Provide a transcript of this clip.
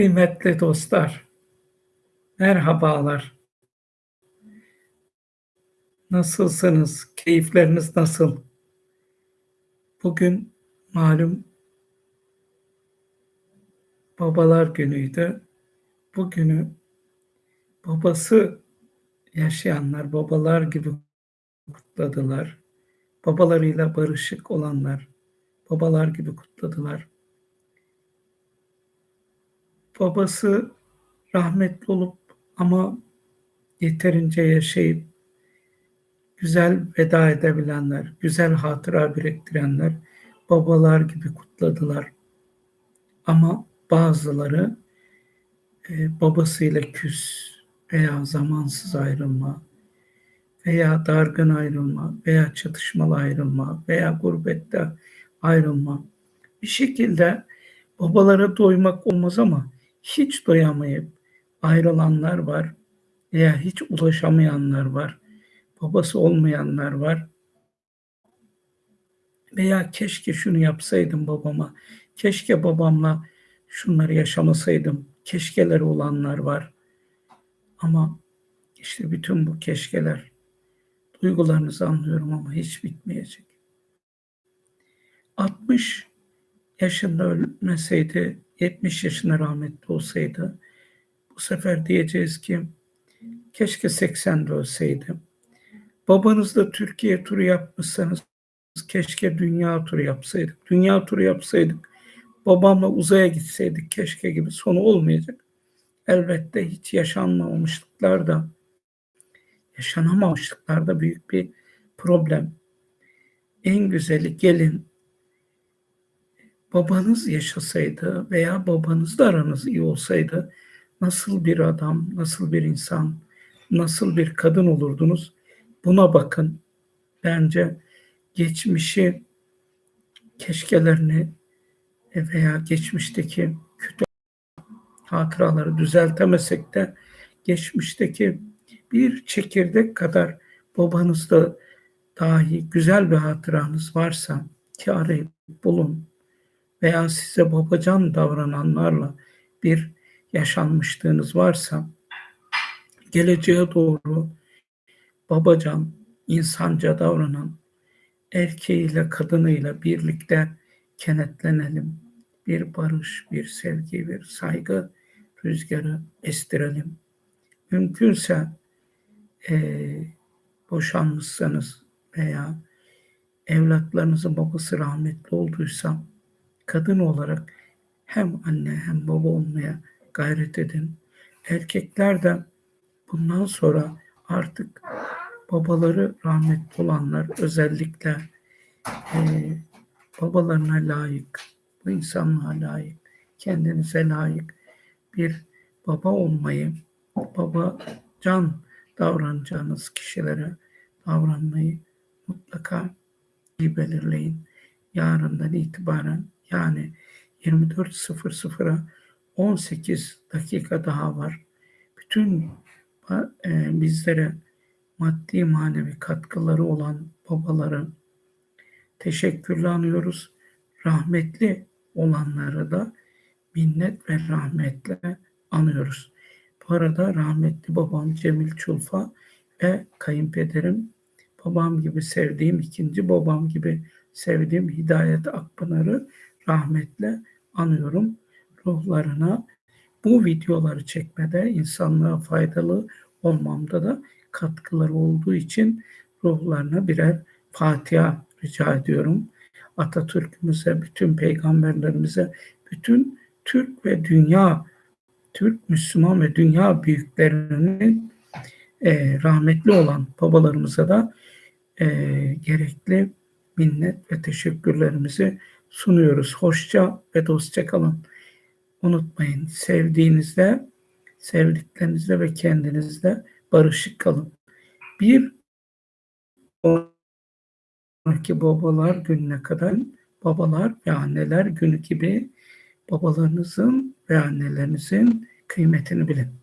Kıymetli dostlar, merhabalar. Nasılsınız? Keyifleriniz nasıl? Bugün malum Babalar Günü'ydü. Bugünü babası yaşayanlar, babalar gibi kutladılar. Babalarıyla barışık olanlar, babalar gibi kutladılar. Babası rahmetli olup ama yeterince yaşayıp güzel veda edebilenler, güzel hatıra biriktirenler babalar gibi kutladılar. Ama bazıları e, babasıyla küs veya zamansız ayrılma veya dargın ayrılma veya çatışmalı ayrılma veya gurbette ayrılma bir şekilde babalara doymak olmaz ama hiç doyamayıp ayrılanlar var veya hiç ulaşamayanlar var. Babası olmayanlar var. Veya keşke şunu yapsaydım babama. Keşke babamla şunları yaşamasaydım. Keşkeleri olanlar var. Ama işte bütün bu keşkeler duygularınızı anlıyorum ama hiç bitmeyecek. 60 yaşında ölmeseydi 70 yaşına rahmetli olsaydı bu sefer diyeceğiz ki keşke 80'de ölseydi. Babanız da Türkiye turu yapmışsanız keşke dünya turu yapsaydık. Dünya turu yapsaydık babamla uzaya gitseydik keşke gibi sonu olmayacak. Elbette hiç yaşanmamışlıklar da yaşanamamışlıklar da büyük bir problem. En güzeli gelin babanız yaşasaydı veya babanızla aranız iyi olsaydı nasıl bir adam, nasıl bir insan, nasıl bir kadın olurdunuz? Buna bakın. Bence geçmişi keşkelerini veya geçmişteki kötü hatıraları düzeltemesek de geçmişteki bir çekirdek kadar babanızda dahi güzel bir hatıranız varsa ki arayıp bulun veya size babacan davrananlarla bir yaşanmışlığınız varsa geleceğe doğru babacan, insanca davranan erkeğiyle kadınıyla birlikte kenetlenelim. Bir barış, bir sevgi, bir saygı rüzgarı estirelim. Mümkünse e, boşanmışsanız veya evlatlarınızın babası rahmetli olduysa kadın olarak hem anne hem baba olmaya gayret edin. Erkekler de bundan sonra artık babaları rahmetli olanlar özellikle e, babalarına layık, bu insanlığa layık, kendinize layık bir baba olmayı, baba can davranacağınız kişilere davranmayı mutlaka iyi belirleyin. Yarından itibaren yani 24.00'a 18 dakika daha var. Bütün e, bizlere maddi manevi katkıları olan babaları teşekkürle anıyoruz. Rahmetli olanları da minnet ve rahmetle anıyoruz. Bu arada rahmetli babam Cemil Çulfa ve kayınpederim babam gibi sevdiğim ikinci babam gibi sevdiğim Hidayet Akpınar'ı rahmetle anıyorum. Ruhlarına bu videoları çekmede insanlığa faydalı olmamda da katkıları olduğu için ruhlarına birer Fatiha rica ediyorum. Atatürk'ümüze, bütün peygamberlerimize, bütün Türk ve dünya, Türk, Müslüman ve dünya büyüklerinin e, rahmetli olan babalarımıza da e, gerekli minnet ve teşekkürlerimizi sunuyoruz. Hoşça ve dostça kalın. Unutmayın sevdiğinizde, sevdiklerinizle ve kendinizle barışık kalın. Bir sonraki babalar gününe kadar babalar ve anneler günü gibi babalarınızın ve annelerinizin kıymetini bilin.